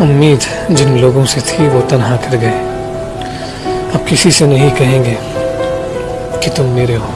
उम्मीद जिन लोगों से थी वो तनहा कर गए। अब किसी से नहीं कहेंगे कि तुम मेरे हो।